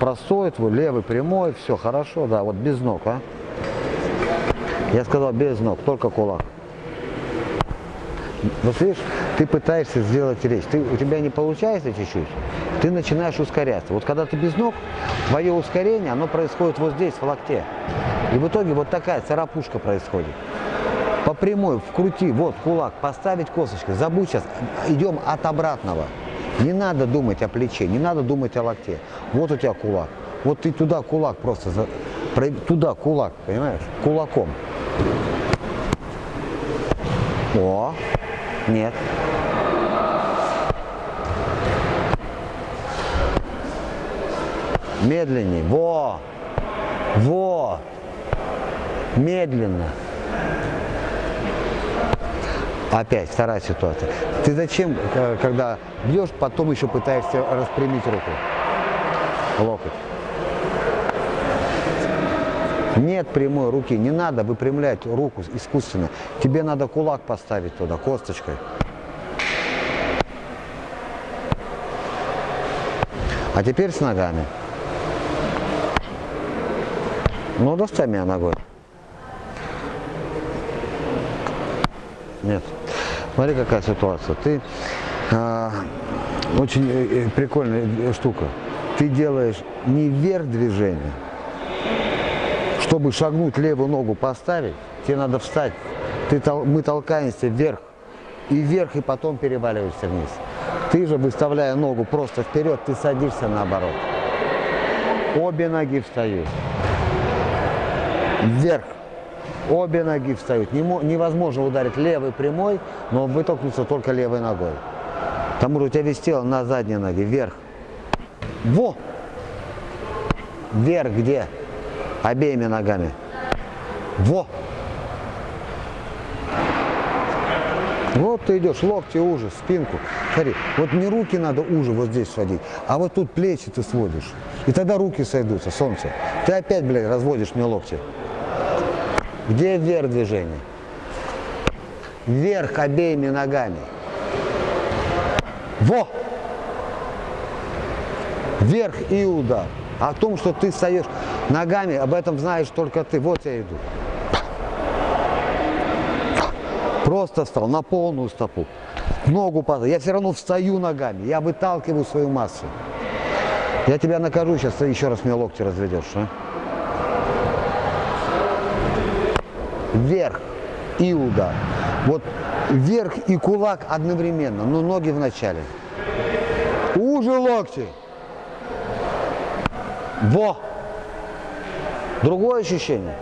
простой твой, левый прямой, все хорошо, да, вот без ног, а. Я сказал без ног, только кулак. Вот видишь, ты пытаешься сделать речь, ты, у тебя не получается чуть-чуть, ты начинаешь ускоряться. Вот когда ты без ног, твое ускорение, оно происходит вот здесь, в локте. И в итоге вот такая царапушка происходит. По прямой, вкрути, вот кулак, поставить косточкой. Забудь сейчас, идем от обратного. Не надо думать о плече, не надо думать о локте. Вот у тебя кулак. Вот ты туда кулак просто, туда кулак, понимаешь, кулаком. О, нет. Медленнее. Во! Во! Медленно. Опять вторая ситуация. Ты зачем, э, когда бьешь, потом еще пытаешься распрямить руку? Локоть. Нет прямой руки, не надо выпрямлять руку искусственно. Тебе надо кулак поставить туда, косточкой. А теперь с ногами. Ну, достай меня ногой. Нет. Смотри, какая ситуация. Ты э, очень э, прикольная штука. Ты делаешь не вверх движение, чтобы шагнуть левую ногу поставить, тебе надо встать. Ты, мы толкаемся вверх и вверх, и потом переваливаешься вниз. Ты же, выставляя ногу просто вперед, ты садишься наоборот. Обе ноги встают. Вверх. Обе ноги встают. Невозможно ударить левой прямой, но вытолкнуться только левой ногой. Потому что у тебя весь тело на задней ноге. Вверх. Во! Вверх где? Обеими ногами. Во! Вот ты идешь, локти уже, спинку. Смотри, вот не руки надо уже вот здесь сводить, а вот тут плечи ты сводишь. И тогда руки сойдутся, солнце. Ты опять, блядь, разводишь мне локти. Где вверх движение? Вверх обеими ногами. Во! Вверх и удар. О том, что ты встаешь ногами, об этом знаешь только ты. Вот я иду. Просто встал на полную стопу. Ногу падал. Я все равно встаю ногами. Я выталкиваю свою массу. Я тебя накажу, сейчас ты еще раз мне локти разведешь. А? Вверх удар. Вот вверх и кулак одновременно, но ноги в начале. Уже локти. Во! Другое ощущение.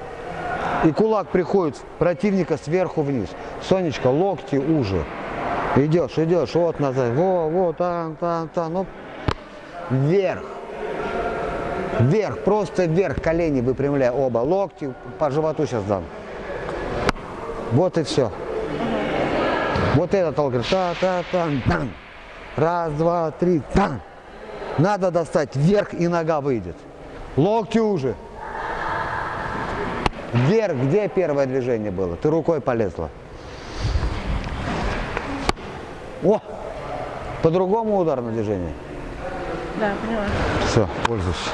И кулак приходит противника сверху вниз. Сонечка, локти уже. Идешь, идешь, вот назад, во, вот, там, там, там, ну, вверх. Вверх, просто вверх, колени выпрямляй оба, локти по животу сейчас дам. Вот и все. Вот этот толк, та, та, там, там. Раз, два, три, там. Надо достать вверх и нога выйдет. Локти уже. Вверх, где первое движение было? Ты рукой полезла. О! По-другому удар на движение. Да, поняла. Все, пользуйся.